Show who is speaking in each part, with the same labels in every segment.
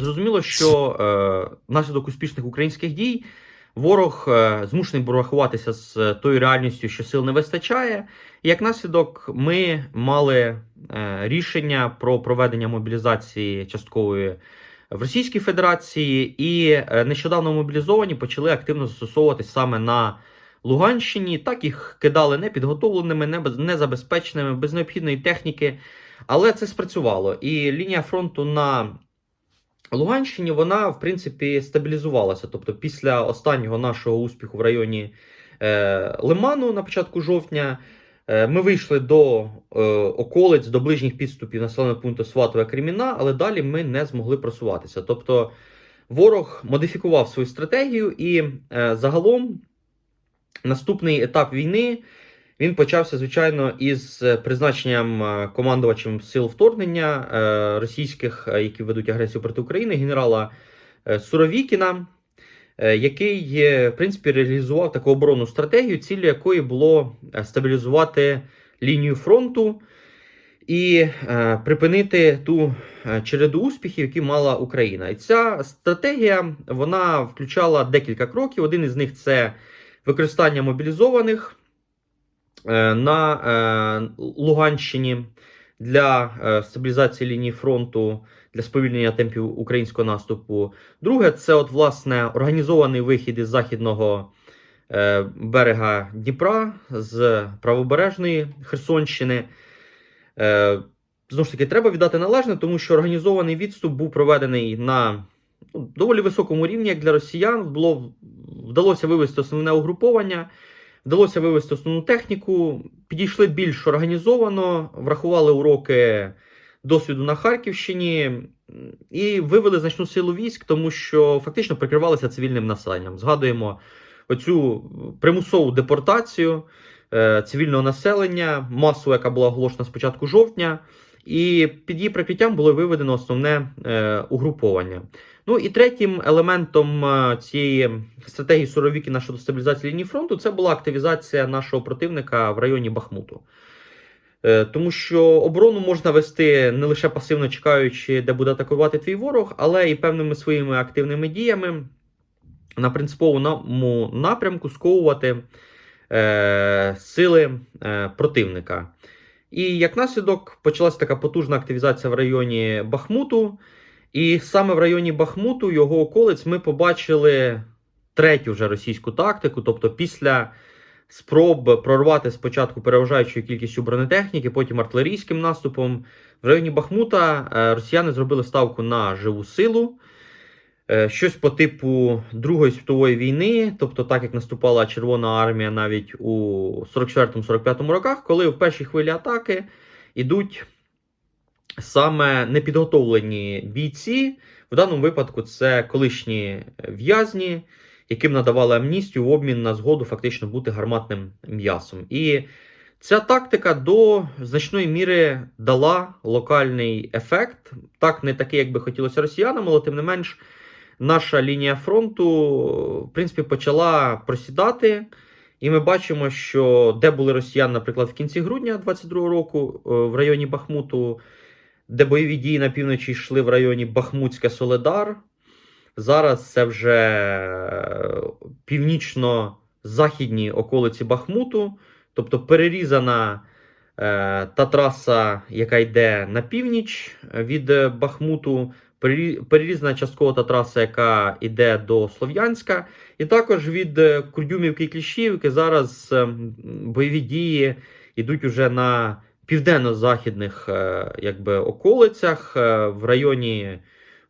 Speaker 1: Зрозуміло, що е, внаслідок успішних українських дій ворог е, змушений був рахуватися з тою реальністю, що сил не вистачає. І як наслідок, ми мали е, рішення про проведення мобілізації часткової в Російській Федерації, і е, нещодавно мобілізовані почали активно застосовуватись саме на Луганщині. Так їх кидали непідготовленими, не незабезпеченими, без необхідної техніки. Але це спрацювало. І лінія фронту на Луганщині вона, в принципі, стабілізувалася. Тобто, після останнього нашого успіху в районі е, Лиману на початку жовтня. е, Ми вийшли до е, околиць, до ближніх підступів населеного пункту Сватове Креміна, але далі ми не змогли просуватися. Тобто ворог модифікував свою стратегію, і е, загалом наступний етап війни він почався, звичайно, із е, призначенням е, командувачем сил вторгнення е, російських, які ведуть агресію проти України, генерала Суровікіна, який, в принципі, реалізував таку оборонну стратегію, ціллю якої було стабілізувати лінію фронту і припинити ту череду успіхів, які мала Україна. І ця стратегія вона включала декілька кроків. Один із них це використання мобілізованих на е, Луганщині для е, стабілізації лінії фронту, для сповільнення темпів українського наступу. Друге, це от власне організований вихід із західного е, берега Дніпра з правобережної Херсонщини. Е, Знову ж таки, треба віддати належне, тому що організований відступ був проведений на ну, доволі високому рівні, як для росіян. Було, вдалося вивести основне угруповання, вдалося вивести основну техніку, підійшли більш організовано, врахували уроки досвіду на Харківщині і вивели значну силу військ, тому що фактично прикривалися цивільним населенням. Згадуємо оцю примусову депортацію е, цивільного населення, масу, яка була оголошена з початку жовтня, і під її прикриттям було виведено основне е, угруповання. Ну і третім елементом е, цієї стратегії Суровікіна щодо стабілізації лінії фронту це була активізація нашого противника в районі Бахмуту. Е, Тому що оборону можна вести не лише пасивно чекаючи, де буде атакувати твій ворог, але і певними своїми активними діями на принциповому напрямку сковувати е, сили е, противника. І як наслідок почалася така потужна активізація в районі Бахмуту. І саме в районі Бахмуту, його околиць, ми побачили третю вже російську тактику. Тобто, після спроб прорвати спочатку переважаючою кількістю бронетехніки, потім артилерійським наступом, в районі Бахмута е, росіяни зробили ставку на живу силу. Е, Щось по типу Другої світової війни, тобто так як наступала Червона армія навіть у 44-45 роках, коли в першій хвилі атаки йдуть саме непідготовлені бійці. В даному випадку це колишні в'язні, яким надавали амністію в обмін на згоду фактично бути гарматним м'ясом. І ця тактика до значної міри дала локальний ефект. Так, не такий, як би хотілося росіянам, але тим не менш наша лінія фронту, в принципі, почала просідати. І ми бачимо, що де були росіяни, наприклад, в кінці грудня 22-го року е, в районі Бахмуту, де бойові дії на півночі йшли в районі Бахмутське Соледар. Зараз це вже е, північно-західні околиці Бахмуту, тобто перерізана е, та траса, яка йде на північ від Бахмуту, перері- перерізана частково та траса, яка йде до Слов'янська, і також від е, Курдюмівки і Кліщівки зараз е, бойові дії йдуть уже на південно-західних е, околицях е, в районі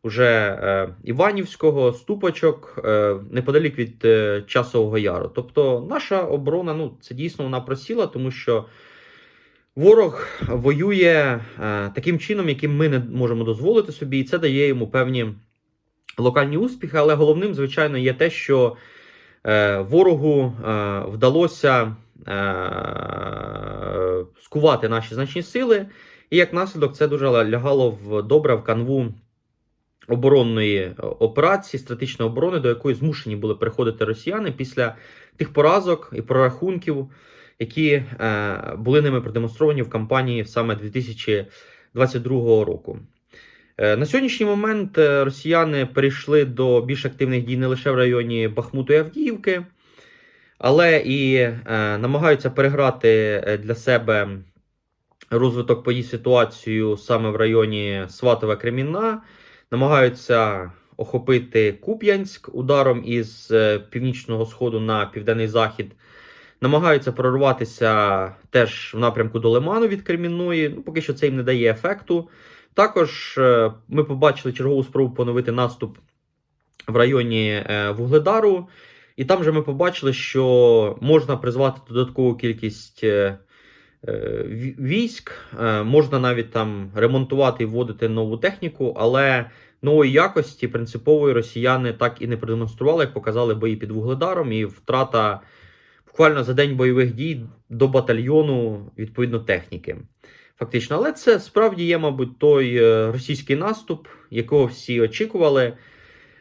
Speaker 1: уже е, Іванівського, Ступочок, неподалік від Часового Яру. Тобто наша оборона, ну, це дійсно вона просіла, тому що ворог воює таким чином, яким ми не можемо дозволити собі, і це дає йому певні локальні успіхи. Але головним, звичайно, є те, що ворогу вдалося скувати наші значні сили, і як наслідок це дуже лягало в добре в канву оборонної е, операції, стратегічної оборони, до якої змушені були приходити росіяни після тих поразок і прорахунків, які е, були ними продемонстровані в кампанії саме 2022 року. Е, На сьогоднішній момент росіяни перейшли до більш активних дій не лише в районі Бахмуту і Авдіївки, але і е, намагаються переграти е, для себе розвиток подій ситуацію саме в районі Сватове Кремінна, намагаються охопити Куп'янськ ударом із е, північного сходу на південний захід. Намагаються прорватися теж в напрямку до Лиману від Кремінної. Ну, поки що це їм не дає ефекту. Також е, ми побачили чергову спробу поновити наступ в районі Вугледару. І там же ми побачили, що можна призвати додаткову кількість е, е, ві- військ, е, можна навіть там ремонтувати і вводити нову техніку, але нової якості принципової росіяни так і не продемонстрували, як показали бої під Вугледаром, і втрата буквально за день бойових дій до батальйону відповідно техніки. Фактично, але це справді є, мабуть, той російський наступ, якого всі очікували.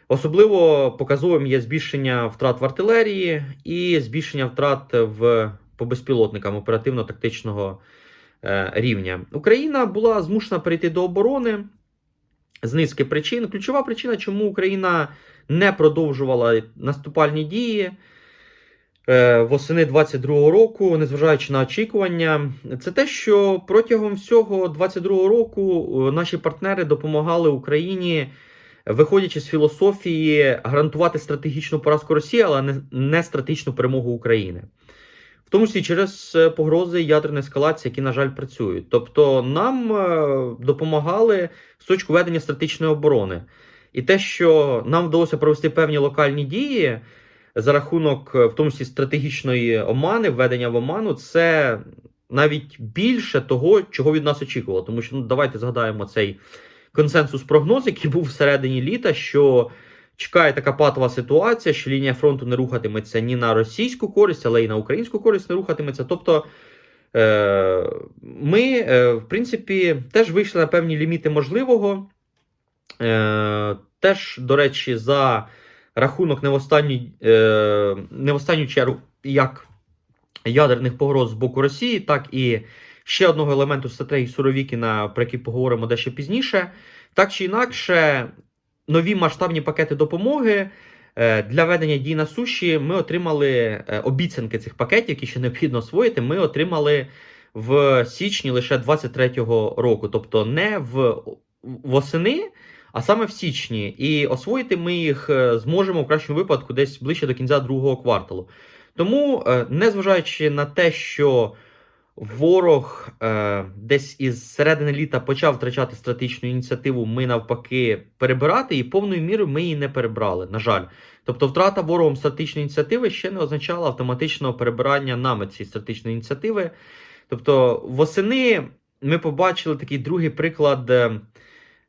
Speaker 1: Особливо показовим є збільшення втрат в артилерії і збільшення втрат в по безпілотникам оперативно-тактичного е, рівня. Україна була змушена перейти до оборони з низки причин. Ключова причина, чому Україна не продовжувала наступальні дії е, восени 22-го року, незважаючи на очікування, це те, що протягом всього 22-го року е, наші партнери допомагали Україні виходячи з філософії гарантувати стратегічну поразку Росії, але не, стратегічну перемогу України. В тому числі через е, погрози ядерної ескалації, які, на жаль, працюють. Тобто нам е, допомагали з точки ведення стратегічної оборони. І те, що нам вдалося провести певні локальні дії за рахунок, е, в тому числі стратегічної омани, введення в оману, це навіть більше того, чого від нас очікувало. Тому що ну, давайте згадаємо цей консенсус прогноз, який був всередині літа, що чекає така патова ситуація, що лінія фронту не рухатиметься ні на російську користь, але й на українську користь не рухатиметься. Тобто е, ми, е, в принципі, теж вийшли на певні ліміти можливого. Е, Теж, до речі, за рахунок не в останню, не в останню чергу як ядерних погроз з боку Росії, так і ще одного елементу стратегії Суровікіна, про який поговоримо дещо пізніше. Так чи інакше, нові масштабні пакети допомоги е, для ведення дій на суші ми отримали е, обіцянки цих пакетів, які ще необхідно освоїти. Ми отримали в січні лише 23-го року, тобто не в восени. А саме в січні, і освоїти ми їх е, зможемо в кращому випадку десь ближче до кінця другого кварталу. Тому, незважаючи на те, що ворог е, десь із середини літа почав втрачати стратегічну ініціативу, ми навпаки перебирати, і повною мірою ми її не перебрали. На жаль, тобто, втрата ворогом стратегічної ініціативи ще не означала автоматичного перебирання нами цієї стратегічної ініціативи. Тобто, восени ми побачили такий другий приклад.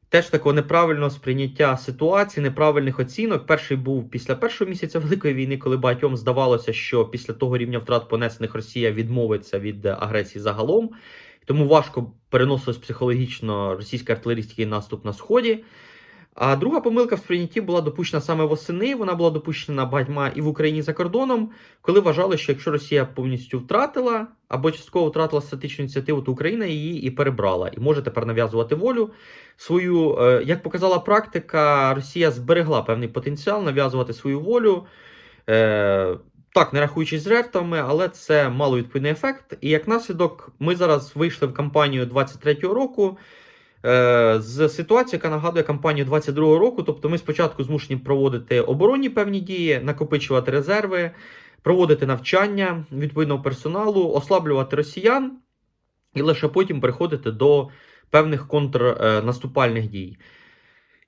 Speaker 1: Теж такого неправильного сприйняття ситуації, неправильних оцінок. Перший був після першого місяця Великої війни, коли багатьом здавалося, що після того рівня втрат понесених Росія відмовиться від е, агресії загалом. Тому важко переносилось психологічно російський артилерійський наступ на сході. А друга помилка в сприйнятті була допущена саме восени. Вона була допущена багатьма і в Україні за кордоном, коли вважали, що якщо Росія повністю втратила або частково втратила стратегічну ініціативу, то Україна її і перебрала, і може тепер нав'язувати волю свою. Е, Як показала практика, Росія зберегла певний потенціал нав'язувати свою волю. Е, Так, не рахуючись з жертвами, але це мало відповідний ефект. І як наслідок, ми зараз вийшли в кампанію 23-го року з ситуації, яка нагадує кампанію 22-го року. Тобто, ми спочатку змушені проводити оборонні певні дії, накопичувати резерви, проводити навчання відповідного персоналу, ослаблювати росіян, і лише потім переходити до певних контрнаступальних дій.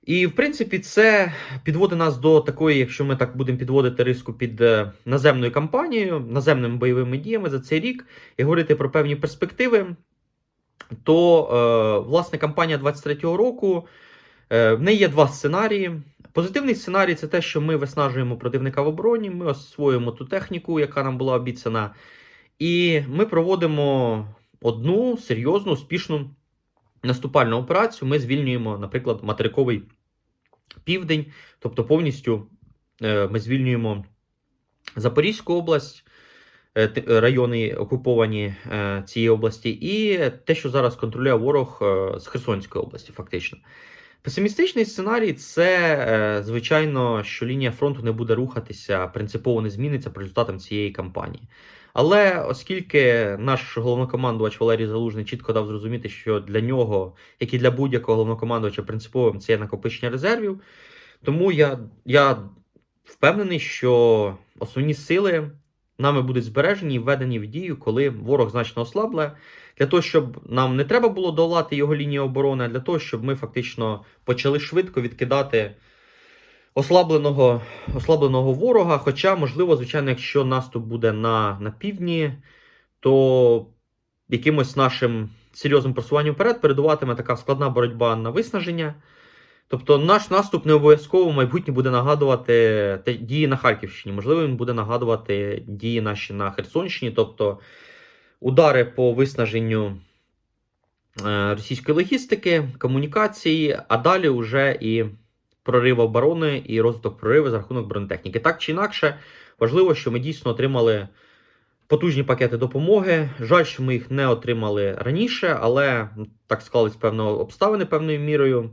Speaker 1: І, в принципі, це підводить нас до такої, якщо ми так будемо підводити риску під е, наземною кампанією, наземними бойовими діями за цей рік і говорити про певні перспективи, то, е, власне, кампанія 23-го року е, в неї є два сценарії. Позитивний сценарій це те, що ми виснажуємо противника в обороні, ми освоюємо ту техніку, яка нам була обіцяна, і ми проводимо одну серйозну, успішну наступальну операцію. Ми звільнюємо, наприклад, материковий південь, тобто повністю е, ми звільнюємо Запорізьку область, райони окуповані е, цієї області, і те, що зараз контролює ворог е, з Херсонської області, фактично. Песимістичний сценарій це, е, звичайно, що лінія фронту не буде рухатися, принципово не зміниться по результатам цієї кампанії. Але оскільки наш головнокомандувач Валерій Залужний чітко дав зрозуміти, що для нього, як і для будь-якого головнокомандувача, принциповим це є накопичення резервів, тому я, я впевнений, що основні сили нами будуть збережені і введені в дію, коли ворог значно ослабле, для того, щоб нам не треба було долати його лінію оборони, а для того, щоб ми фактично почали швидко відкидати ослабленого, ослабленого ворога. Хоча, можливо, звичайно, якщо наступ буде на, на півдні, то якимось нашим серйозним просуванням вперед передуватиме така складна боротьба на виснаження. Тобто наш наступ не обов'язково майбутнє буде нагадувати дії на Харківщині. Можливо, він буде нагадувати дії наші на Херсонщині, тобто удари по виснаженню е, російської логістики, комунікації, а далі вже і прорив оборони і розвиток прориву за рахунок бронетехніки. Так чи інакше, важливо, що ми дійсно отримали потужні пакети допомоги. Жаль, що ми їх не отримали раніше, але так склались певно обставини певною мірою,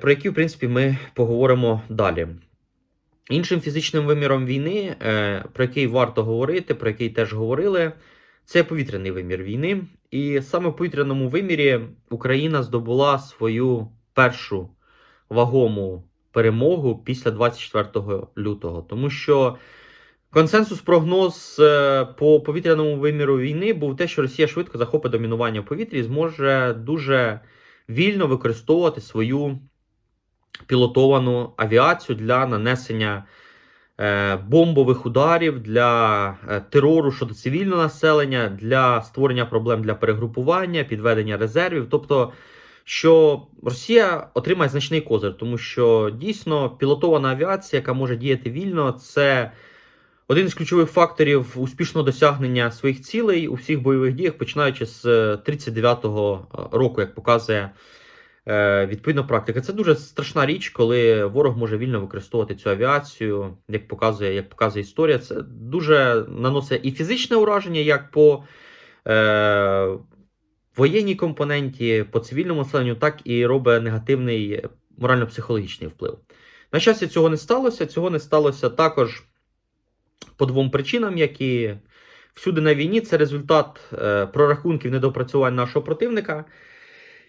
Speaker 1: про які, в принципі, ми поговоримо далі. Іншим фізичним виміром війни, е, про який варто говорити, про який теж говорили, це повітряний вимір війни. І саме в повітряному вимірі Україна здобула свою першу вагому перемогу після 24 лютого. Тому що консенсус прогноз е, по повітряному виміру війни був те, що Росія швидко захопить домінування в повітрі і зможе дуже вільно використовувати свою пілотовану авіацію для нанесення е, бомбових ударів, для е, терору щодо цивільного населення, для створення проблем для перегрупування, підведення резервів. Тобто, що Росія отримає значний козир, тому що дійсно пілотована авіація, яка може діяти вільно, це один з ключових факторів успішного досягнення своїх цілей у всіх бойових діях, починаючи з е, 39-го року, як показує е, відповідна практика. Це дуже страшна річ, коли ворог може вільно використовувати цю авіацію, як показує, як показує історія. Це дуже наносить і фізичне ураження, як по е, воєнній компоненті, по цивільному населенню, так і робить негативний морально-психологічний вплив. На щастя, цього не сталося. Цього не сталося також по двом причинам, які всюди на війні це результат е, прорахунків недопрацювань нашого противника.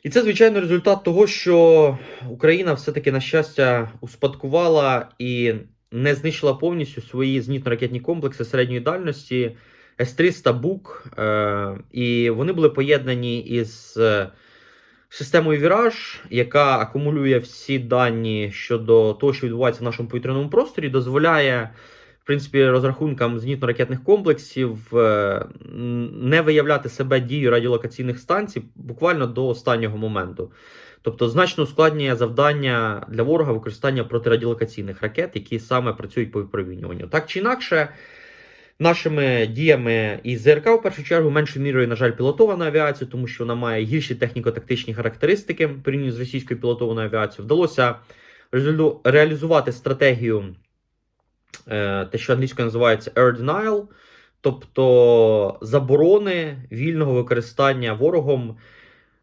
Speaker 1: І це, звичайно, результат того, що Україна все-таки, на щастя, успадкувала і не знищила повністю свої зенітно-ракетні комплекси середньої дальності С-300 БУК. Е, і вони були поєднані із е, системою Віраж, яка акумулює всі дані щодо того, що відбувається в нашому повітряному просторі, дозволяє. Принципі, розрахункам зенітно-ракетних комплексів е, не виявляти себе дію радіолокаційних станцій буквально до останнього моменту. Тобто значно ускладнює завдання для ворога використання протирадіолокаційних ракет, які саме працюють по випромінюванню. Так чи інакше, нашими діями і ЗРК в першу чергу меншою мірою, на жаль, пілотована авіація, тому що вона має гірші техніко-тактичні характеристики порівняно з російською пілотованою авіацією. Вдалося реалізувати стратегію те, що англійською називається air denial, тобто заборони вільного використання ворогом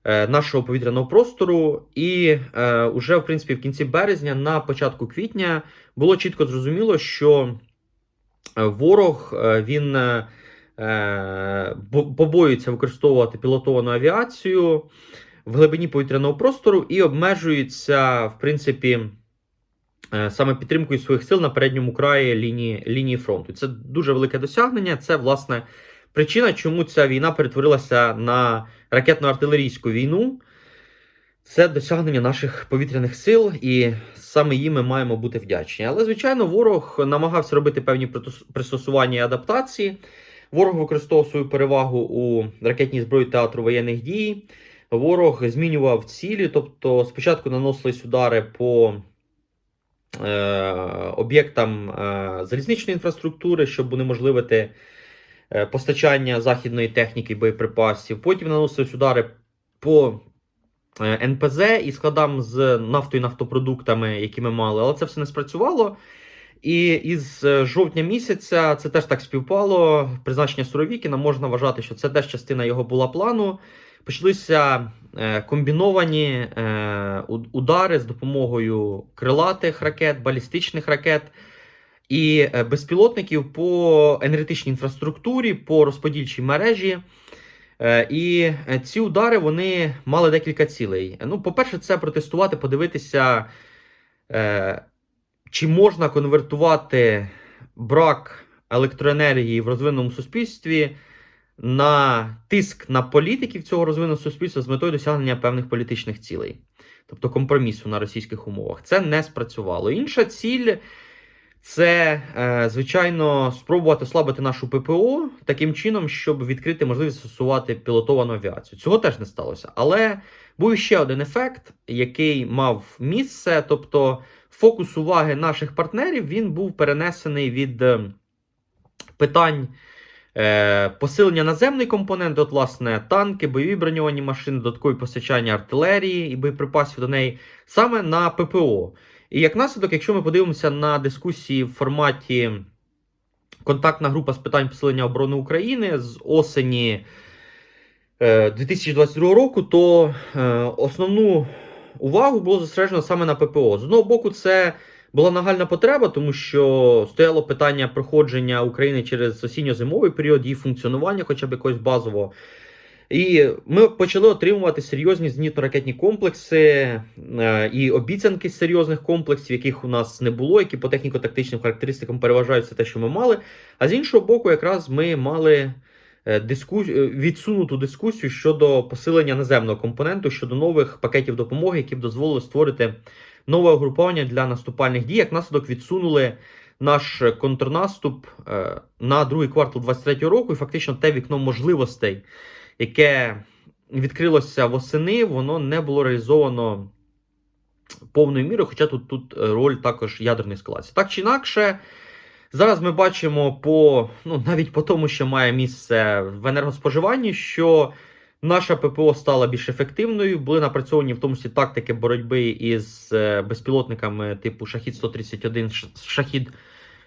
Speaker 1: е, нашого повітряного простору. І е, уже, в принципі, в кінці березня, на початку квітня, було чітко зрозуміло, що е, ворог е, він е, е, побоюється використовувати пілотовану авіацію в глибині повітряного простору і обмежується, в принципі, е, саме підтримкою своїх сил на передньому краї лінії, лінії фронту. Це дуже велике досягнення. Це, власне, причина, чому ця війна перетворилася на ракетно-артилерійську війну. Це досягнення наших повітряних сил, і саме їм ми маємо бути вдячні. Але, звичайно, ворог намагався робити певні пристосування і адаптації. Ворог використовував свою перевагу у ракетній зброї театру воєнних дій. Ворог змінював цілі, тобто спочатку наносились удари по е, об'єктам е, залізничної інфраструктури, щоб унеможливити е, постачання західної техніки боєприпасів. Потім наносились удари по е, НПЗ і складам з нафтою і нафтопродуктами, які ми мали, але це все не спрацювало. І із е, жовтня місяця це теж так співпало. Призначення Суровікіна можна вважати, що це теж частина його була плану. Почалися е, комбіновані е, удари з допомогою крилатих ракет, балістичних ракет і е, безпілотників по енергетичній інфраструктурі, по розподільчій мережі. І ці удари вони мали декілька цілей. Ну, по-перше, це протестувати, подивитися, чи можна конвертувати брак електроенергії в розвиненому суспільстві на тиск на політиків цього розвиненого суспільства з метою досягнення певних політичних цілей, тобто компромісу на російських умовах. Це не спрацювало. Інша ціль це, е, звичайно, спробувати ослабити нашу ППО таким чином, щоб відкрити можливість застосувати пілотовану авіацію. Цього теж не сталося. Але був ще один ефект, який мав місце, тобто фокус уваги наших партнерів він був перенесений від е, питань. Е, посилення наземний компонент, от, власне, танки, бойові броньовані машини, додаткові постачання артилерії і боєприпасів до неї саме на ППО. І як наслідок, якщо ми подивимося на дискусії в форматі контактна група з питань посилення оборони України з осені е, 2022 року, то е, основну увагу було зосереджено саме на ППО. З одного боку, це була нагальна потреба, тому що стояло питання проходження України через осінньо-зимовий період, її функціонування, хоча б якогось базового. І ми почали отримувати серйозні зенітно-ракетні комплекси е, і обіцянки серйозних комплексів, яких у нас не було, які по техніко-тактичним характеристикам переважають все те, що ми мали. А з іншого боку, якраз ми мали е, дискус... е, відсунуту дискусію щодо посилення наземного компоненту, щодо нових пакетів допомоги, які б дозволили створити нове угруповання для наступальних дій. Як наслідок відсунули наш контрнаступ е, на другий квартал 2023 року, і фактично те вікно можливостей яке відкрилося восени, воно не було реалізовано повною мірою, хоча тут, тут роль також ядерної ескалації. Так чи інакше, зараз ми бачимо по ну, навіть по тому, що має місце в енергоспоживанні, що наша ППО стала більш ефективною. Були напрацьовані в тому числі тактики боротьби із е, безпілотниками типу Шахід 131, Шахід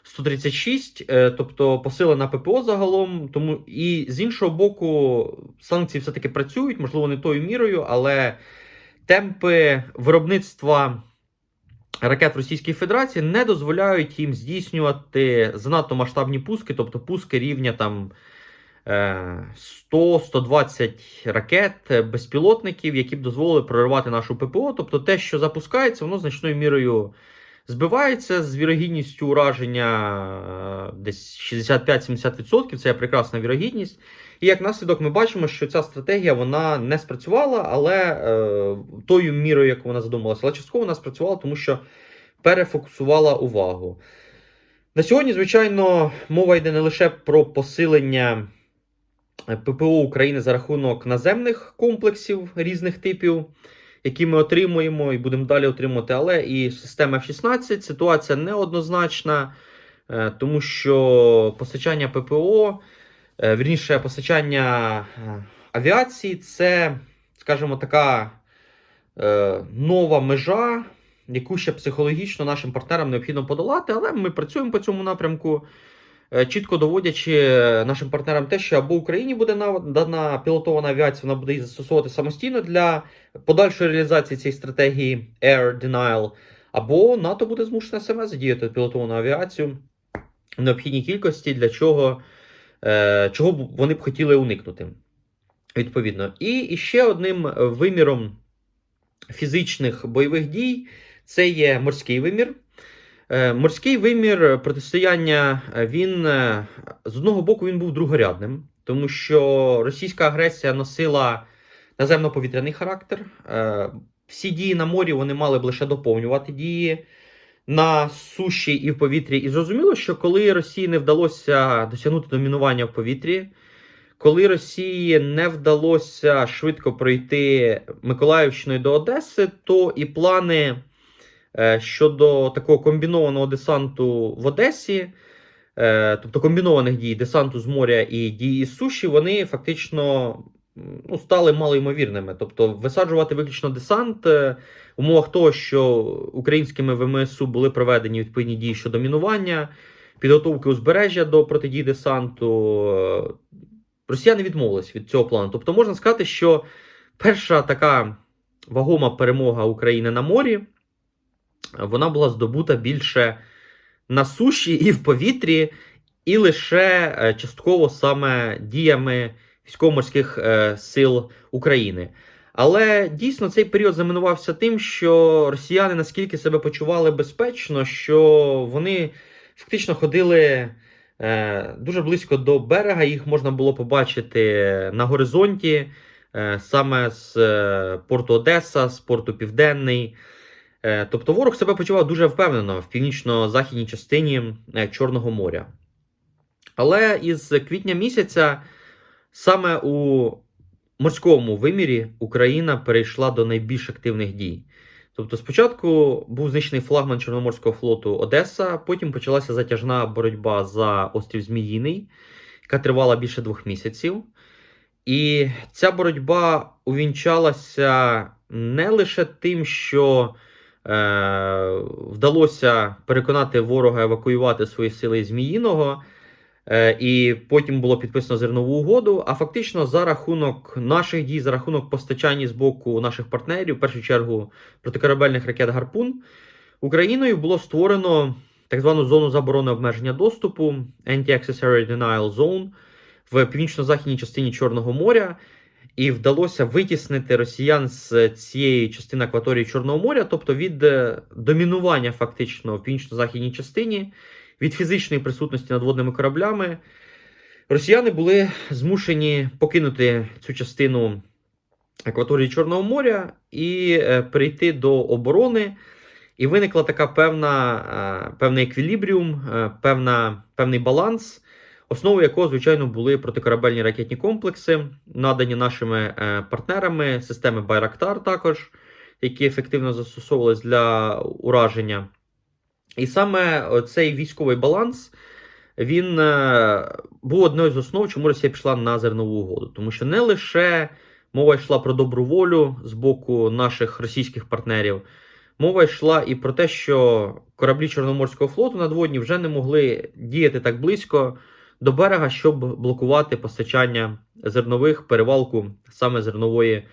Speaker 1: 136, е, тобто посилена ППО загалом. Тому і з іншого боку, санкції все-таки працюють, можливо, не тою мірою, але темпи виробництва ракет Російської Федерації не дозволяють їм здійснювати занадто масштабні пуски, тобто пуски рівня там. 100-120 ракет безпілотників, які б дозволили проривати нашу ППО. Тобто те, що запускається, воно значною мірою збивається з вірогідністю ураження е, десь 65-70%. Це прекрасна вірогідність. І як наслідок, ми бачимо, що ця стратегія вона не спрацювала, але е, тою мірою, як вона задумалася, але частково вона спрацювала, тому що перефокусувала увагу. На сьогодні, звичайно, мова йде не лише про посилення ППО України за рахунок наземних комплексів різних типів, які ми отримуємо і будемо далі отримувати, але і система F-16. Ситуація неоднозначна, е, тому що постачання ППО, е, вірніше, постачання е, авіації це, скажімо, така нова межа яку ще психологічно нашим партнерам необхідно подолати, але ми працюємо по цьому напрямку, чітко доводячи нашим партнерам те, що або Україні буде дана пілотована авіація, вона буде її застосовувати самостійно для подальшої реалізації цієї стратегії Air Denial, або НАТО буде змушене саме задіяти пілотовану авіацію в необхідній кількості, для чого, е, чого вони б хотіли уникнути. Відповідно. І ще одним виміром фізичних бойових дій це є морський вимір. Е, морський вимір протистояння, е, він е, з одного боку він був другорядним, тому що російська агресія носила наземно-повітряний характер. Всі дії на морі вони мали б лише доповнювати дії на суші і в повітрі. І зрозуміло, що коли Росії не вдалося досягнути домінування в повітрі, коли Росії не вдалося швидко пройти Миколаївщиною до Одеси, то і плани. Е, щодо такого комбінованого десанту в Одесі, е, тобто комбінованих дій десанту з моря і дії з суші, вони фактично ну, стали малоймовірними. Тобто, висаджувати виключно десант в умовах того, що українськими ВМСУ були проведені відповідні дії щодо мінування, підготовки узбережжя до протидії десанту. Росіяни відмовились від цього плану. Тобто, можна сказати, що перша така вагома перемога України на морі, вона була здобута більше на суші і в повітрі, і лише е, частково саме діями військово-морських е, сил України. Але дійсно цей період знаменувався тим, що росіяни наскільки себе почували безпечно, що вони фактично ходили е, дуже близько до берега. Їх можна було побачити на горизонті, е, саме з е, порту Одеса, з порту Південний. Е, тобто ворог себе почував дуже впевнено в північно-західній частині е, Чорного моря. Але із квітня місяця саме у морському вимірі Україна перейшла до найбільш активних дій. Тобто, спочатку був знищений флагман Чорноморського флоту Одеса, потім почалася затяжна боротьба за острів Зміїний, яка тривала більше двох місяців. І ця боротьба увінчалася не лише тим, що вдалося переконати ворога евакуювати свої сили Зміїного. Е, І потім було підписано зернову угоду. А фактично, за рахунок наших дій, за рахунок постачання з боку наших партнерів, в першу чергу протикорабельних ракет Гарпун, Україною було створено так звану зону заборони обмеження доступу Anti-Accessory Denial Zone в північно-західній частині Чорного моря. І вдалося витіснити росіян з цієї частини акваторії Чорного моря, тобто від е, домінування фактично в північно-західній частині від фізичної присутності надводними кораблями, росіяни були змушені покинути цю частину акваторії Чорного моря і е, перейти до оборони. І виникла така певна, е, певний еквілібріум, певна, певний баланс, основою якого, звичайно, були протикорабельні ракетні комплекси, надані нашими е, партнерами, системи Байрактар також, які ефективно застосовувалися для ураження. І саме цей військовий баланс він е, був одною з основ, чому Росія пішла на зернову угоду. Тому що не лише мова йшла про добру волю з боку наших російських партнерів, мова йшла і про те, що кораблі Чорноморського флоту надводні вже не могли діяти так близько до берега, щоб блокувати постачання зернових перевалку саме зернової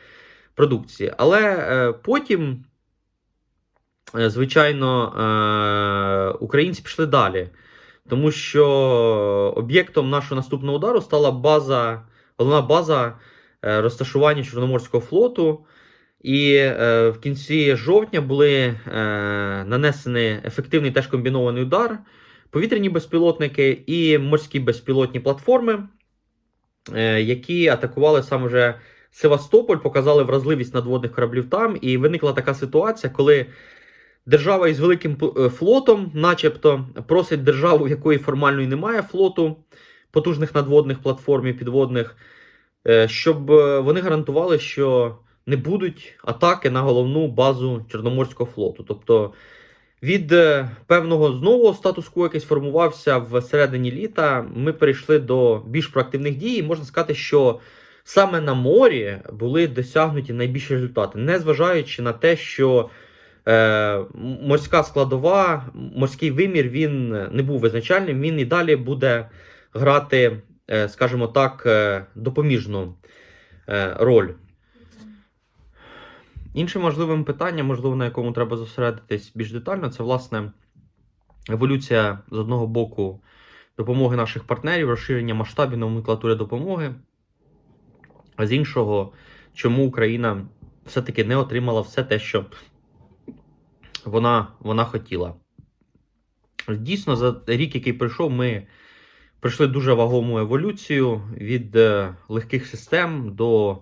Speaker 1: продукції. Але е, потім. Е, звичайно, е, українці пішли далі, тому що об'єктом нашого наступного удару стала база, головна база е, розташування Чорноморського флоту. І в кінці жовтня були нанесені ефективний теж комбінований удар, повітряні безпілотники і морські безпілотні платформи, які атакували саме вже Севастополь, показали вразливість надводних кораблів там. І виникла така ситуація, коли Держава із великим е, флотом, начебто, просить державу, якої формально і немає флоту потужних надводних платформ і підводних, е, щоб е, вони гарантували, що не будуть атаки на головну базу Чорноморського флоту. Тобто від певного знову статус-кво, який сформувався в середині літа, ми перейшли до більш проактивних дій. І можна сказати, що саме на морі були досягнуті найбільші результати, незважаючи на те, що е, морська складова, морський вимір він не був визначальним, він і далі буде грати, е, скажімо так, е, допоміжну е, роль. Іншим важливим питанням, можливо, на якому треба зосередитись більш детально, це власне еволюція з одного боку допомоги наших партнерів, розширення масштабів номенклатури допомоги, а з іншого, чому Україна все-таки не отримала все те, що вона, вона хотіла. Дійсно, за рік, який пройшов, ми пройшли дуже вагому еволюцію від е, легких систем до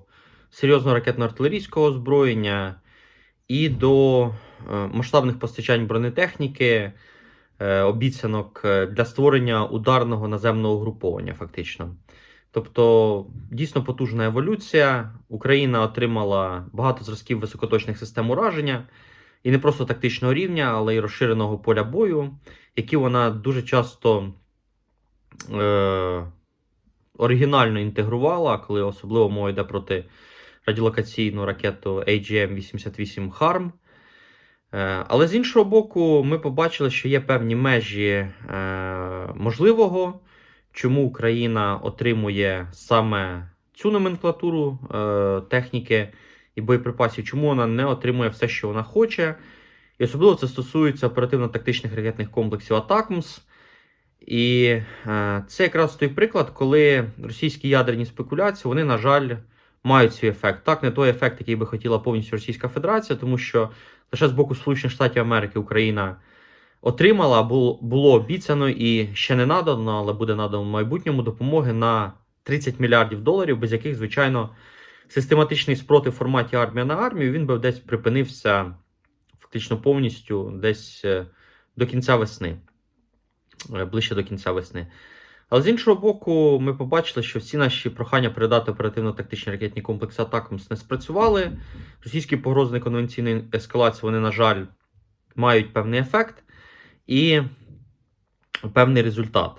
Speaker 1: серйозного ракетно-артилерійського озброєння і до е, масштабних постачань бронетехніки, е, обіцянок для створення ударного наземного угруповання, фактично. Тобто, дійсно потужна еволюція. Україна отримала багато зразків високоточних систем ураження і не просто тактичного рівня, але й розширеного поля бою, які вона дуже часто е, оригінально інтегрувала, коли особливо мова йде проти радіолокаційну ракету AGM-88 HARM. Е, але з іншого боку, ми побачили, що є певні межі е, можливого, чому Україна отримує саме цю номенклатуру е, техніки і боєприпасів, чому вона не отримує все, що вона хоче. І особливо це стосується оперативно-тактичних ракетних комплексів Атакмс. І це якраз той приклад, коли російські ядерні спекуляції, вони, на жаль, мають свій ефект. Так, не той ефект, який би хотіла повністю Російська Федерація, тому що лише з боку Сполучених Штатів Америки Україна отримала, було, обіцяно і ще не надано, але буде надано в майбутньому допомоги на 30 мільярдів доларів, без яких, звичайно, систематичний спротив в форматі армія на армію він би десь припинився фактично повністю десь е, до кінця весни, е, ближче до кінця весни. Але з іншого боку, ми побачили, що всі наші прохання передати оперативно-тактичні ракетні комплекси Атакамс не спрацювали. Російські погрози неконвенційної ескалації, вони, на жаль, мають певний ефект і певний результат.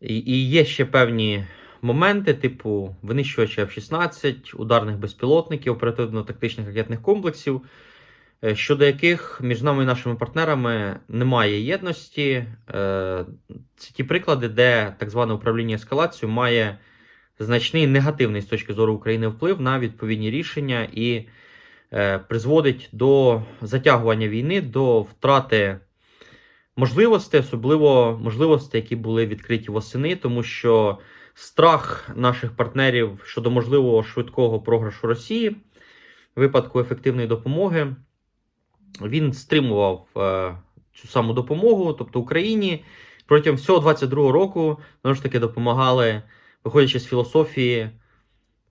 Speaker 1: І, і є ще певні моменти, типу винищувача F-16, ударних безпілотників, оперативно-тактичних ракетних комплексів, щодо яких між нами і нашими партнерами немає єдності. Е, Це ті приклади, де так зване управління ескалацією має значний негативний з точки зору України вплив на відповідні рішення і е, призводить до затягування війни, до втрати можливостей, особливо можливостей, які були відкриті восени, тому що страх наших партнерів щодо можливого швидкого програшу Росії випадку ефективної допомоги, він стримував е, цю саму допомогу, тобто Україні протягом всього 22-го року знову ж таки допомагали, виходячи з філософії,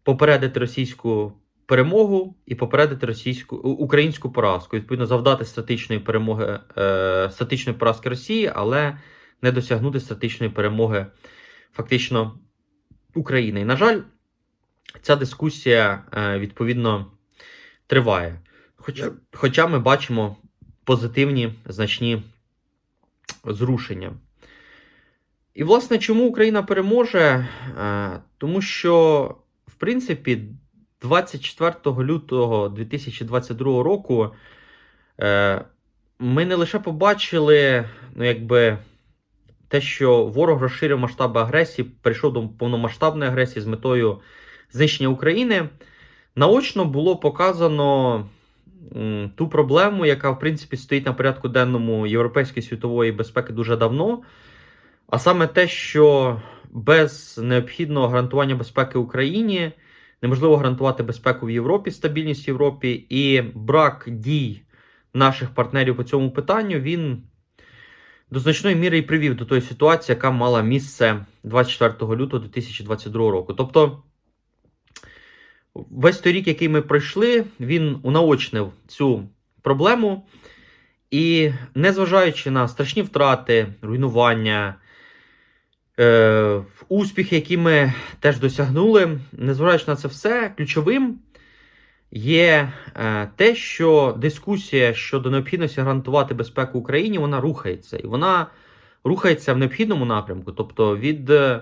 Speaker 1: попередити російську перемогу і попередити російську українську поразку, відповідно, завдати стратичної перемоги е, стратичної поразки Росії, але не досягнути стратичної перемоги фактично України. І, на жаль, ця дискусія е, відповідно триває. Хоча, хоча ми бачимо позитивні значні зрушення. І, власне, чому Україна переможе? Е, Тому що, в принципі, 24 лютого 2022 року е, ми не лише побачили, ну, якби, те, що ворог розширив масштаби агресії, перейшов до повномасштабної агресії з метою знищення України. Наочно було показано ту проблему, яка, в принципі, стоїть на порядку денному європейської світової безпеки дуже давно. А саме те, що без необхідного гарантування безпеки Україні неможливо гарантувати безпеку в Європі, стабільність в Європі, і брак дій наших партнерів по цьому питанню він до значної міри і привів до тої ситуації, яка мала місце 24 лютого 2022 року. Тобто, весь той рік, який ми пройшли, він унаочнив цю проблему. І незважаючи на страшні втрати, руйнування, е, успіхи, які ми теж досягнули, незважаючи на це все, ключовим є е, те, що дискусія щодо необхідності гарантувати безпеку Україні, вона рухається. І вона рухається в необхідному напрямку. Тобто від е,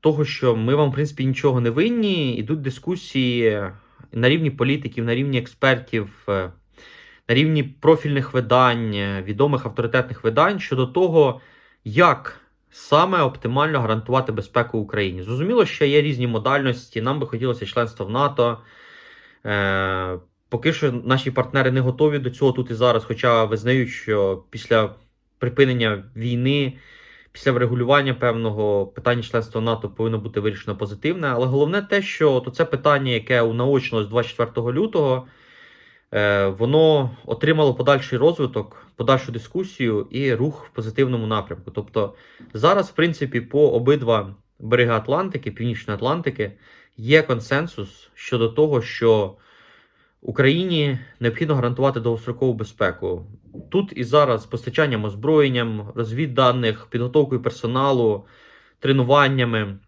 Speaker 1: того, що ми вам, в принципі, нічого не винні, ідуть дискусії на рівні політиків, на рівні експертів. е, на рівні профільних видань, е, відомих авторитетних видань щодо того, як саме оптимально гарантувати безпеку Україні. Зрозуміло, що є різні модальності. Нам би хотілося членства в НАТО. Е, поки що наші партнери не готові до цього тут і зараз, хоча визнають, що після припинення війни, після врегулювання певного питання членства НАТО повинно бути вирішено позитивне. Але головне те, що то це питання, яке унаочнилось 24 лютого. Е, воно отримало подальший розвиток, подальшу дискусію і рух в позитивному напрямку. Тобто зараз, в принципі, по обидва береги Атлантики, Північної Атлантики, є консенсус щодо того, що Україні необхідно гарантувати довгострокову безпеку. Тут і зараз постачанням озброєнням, розвідданих, підготовкою персоналу, тренуваннями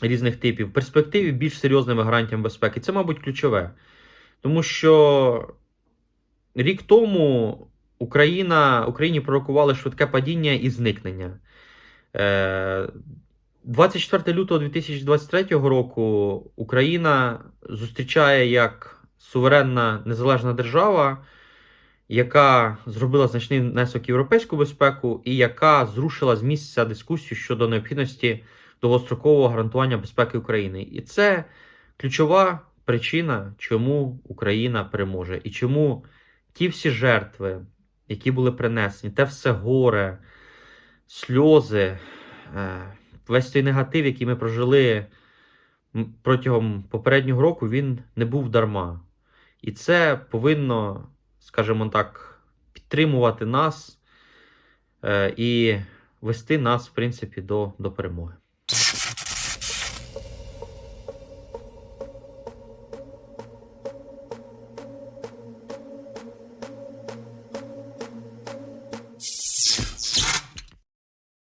Speaker 1: різних типів, в перспективі більш серйозними гарантіями безпеки. Це, мабуть, ключове. Тому що рік тому Україна, Україні пророкували швидке падіння і зникнення. Е, 24 лютого 2023 року Україна зустрічає як суверенна незалежна держава, яка зробила значний внесок європейську безпеку і яка зрушила з місця дискусію щодо необхідності довгострокового гарантування безпеки України. І це ключова причина, чому Україна переможе, і чому ті всі жертви, які були принесені, те все горе, сльози, е, весь той негатив, який ми прожили протягом попереднього року, він не був дарма. І це повинно, скажімо так, підтримувати нас е, і вести нас, в принципі, до, до перемоги.